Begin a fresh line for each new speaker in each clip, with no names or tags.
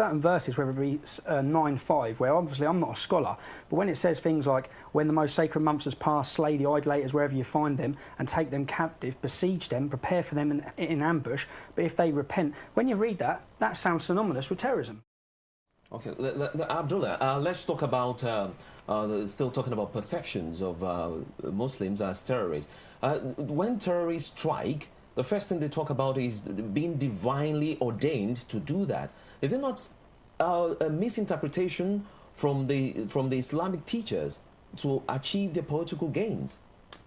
certain verses, whether it be uh, 9 5, where obviously I'm not a scholar, but when it says things like, when the most sacred months has passed, slay the idolaters wherever you find them, and take them captive, besiege them, prepare for them in, in ambush, but if they repent, when you read that, that sounds synonymous with terrorism.
Okay, Abdullah, uh, let's talk about, uh, uh, still talking about perceptions of uh, Muslims as terrorists. Uh, when terrorists strike, the first thing they talk about is being divinely ordained to do that. Is it not uh, a misinterpretation from the, from the Islamic teachers to achieve their political gains?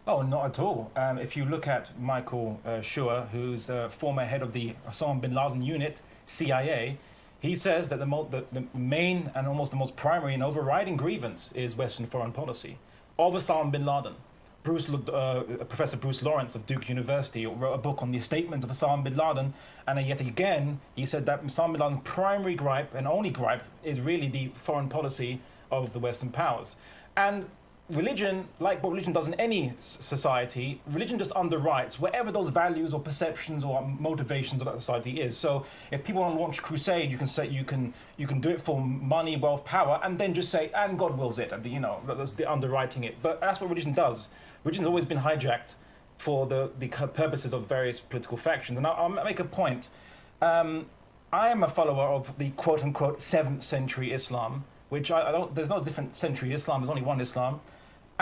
Oh, not at all. Um, if you look at Michael uh, Scheuer, who's uh, former head of the Osama bin Laden unit, CIA, he says that the, the, the, main and almost the most primary and overriding grievance is Western foreign policy of Osama bin Laden. Bruce, uh, Professor Bruce Lawrence of Duke University wrote a book on the statements of Osama bin Laden, and yet again he said that Osama bin Laden's primary gripe and only gripe is really the foreign policy of the Western powers. And religion, like what religion does in any society, religion just underwrites whatever those values or perceptions or motivations of that society is. So if people want to launch a crusade, you can say you can you can do it for money, wealth, power, and then just say and God wills it. And you know that's the underwriting it. But that's what religion does. Religion's always been hijacked for the the purposes of various political factions. And I'll, I'll make a point. Um, I am a follower of the quote unquote seventh century Islam which I, I, don't, there's no different century Islam, there's only one Islam.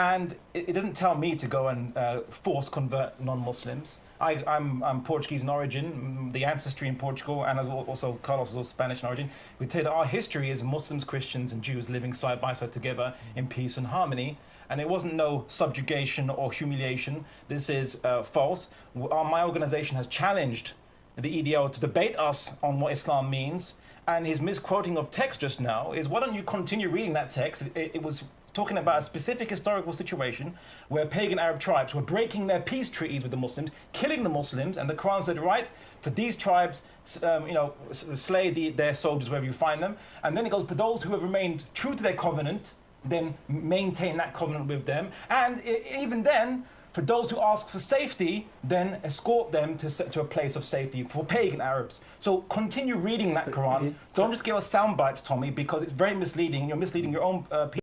And it, it doesn't tell me to go and uh, force convert non-Muslims. I, am I'm Portuguese in origin, the ancestry in Portugal, and as also Carlos is also Spanish in origin. We tell that our history is Muslims, Christians, and Jews living side by side together in peace and harmony. And it wasn't no subjugation or humiliation. This is uh, false. Our, my organization has challenged the EDL to debate us on what Islam means and his misquoting of text just now is why don't you continue reading that text? It, it, was talking about a specific historical situation where pagan Arab tribes were breaking their peace treaties with the Muslims, killing the Muslims, and the Quran said, right, for these tribes, um, you know, slay the, their soldiers wherever you find them. And then it goes, for those who have remained true to their covenant, then maintain that covenant with them. And even then, for those who ask for safety, then escort them to, to a place of safety for pagan Arabs. So continue reading that Quran. Don't just give us sound bites, Tommy, because it's very misleading. You're misleading your own uh, people.